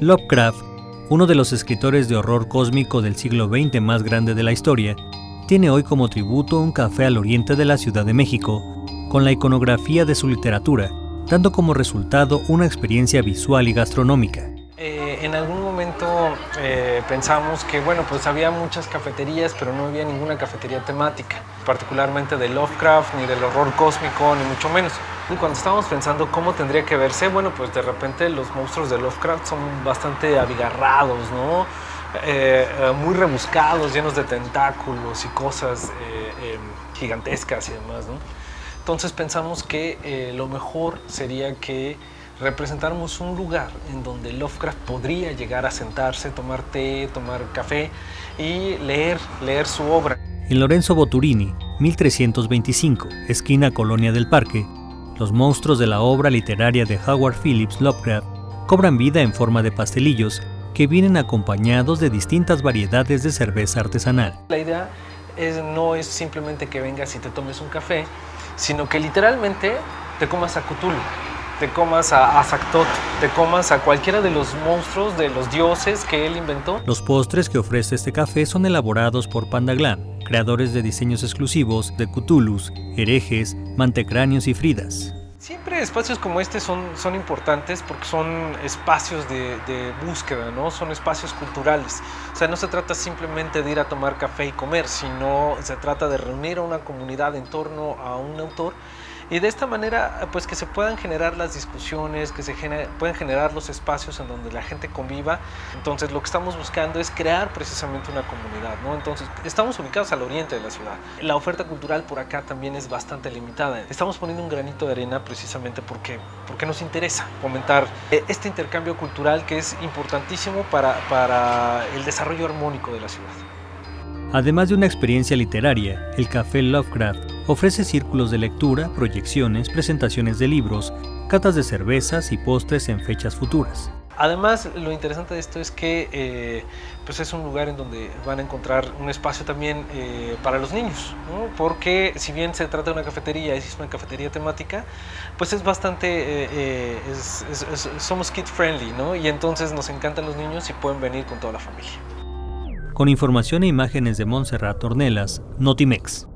Lovecraft, uno de los escritores de horror cósmico del siglo XX más grande de la historia, tiene hoy como tributo un café al oriente de la Ciudad de México, con la iconografía de su literatura, dando como resultado una experiencia visual y gastronómica. Eh, momento eh, pensamos que bueno, pues había muchas cafeterías, pero no había ninguna cafetería temática, particularmente de Lovecraft, ni del horror cósmico, ni mucho menos. Y cuando estábamos pensando cómo tendría que verse, bueno, pues de repente los monstruos de Lovecraft son bastante abigarrados, ¿no? Eh, muy rebuscados, llenos de tentáculos y cosas gigantescas y demás, ¿no? Entonces pensamos que lo mejor sería que representáramos un lugar en donde Lovecraft podría llegar a sentarse, tomar té, tomar café y leer, leer su obra. En Lorenzo Boturini, 1325, esquina Colonia del Parque, los monstruos de la obra literaria de Howard Phillips Lovecraft cobran vida en forma de pastelillos que vienen acompañados de distintas variedades de cerveza artesanal. La idea es, no es simplemente que vengas y te tomes un café, sino que literalmente te comas a Cthulhu te comas a, a te comas a cualquiera de los monstruos, de los dioses que él inventó. Los postres que ofrece este café son elaborados por Pandaglan, creadores de diseños exclusivos de Cthulhus, herejes, mantecráneos y fridas. Siempre espacios como este son, son importantes porque son espacios de, de, búsqueda, ¿no? son espacios culturales. O sea, no se trata simplemente de ir a tomar café y comer, sino se trata de reunir a una comunidad en torno a un autor y de esta manera pues que se puedan generar las discusiones, que se pueden generar los espacios en donde la gente conviva. Entonces lo que estamos buscando es crear precisamente una comunidad, ¿no? Entonces estamos ubicados al oriente de la ciudad. La oferta cultural por acá también es bastante limitada. Estamos poniendo un granito de arena precisamente porque, porque nos interesa fomentar eh, este intercambio cultural que es importantísimo para, para el desarrollo armónico de la ciudad. Además de una experiencia literaria, el Café Lovecraft ofrece círculos de lectura, proyecciones, presentaciones de libros, catas de cervezas y postres en fechas futuras. Además, lo interesante de esto es que eh, pues es un lugar en donde van a encontrar un espacio también eh, para los niños, porque si bien se trata de una cafetería, es una cafetería temática, pues es bastante, eh, somos kid friendly, ¿no? y entonces nos encantan los niños y pueden venir con toda la familia con información e imágenes de Montserrat Ornelas, Notimex.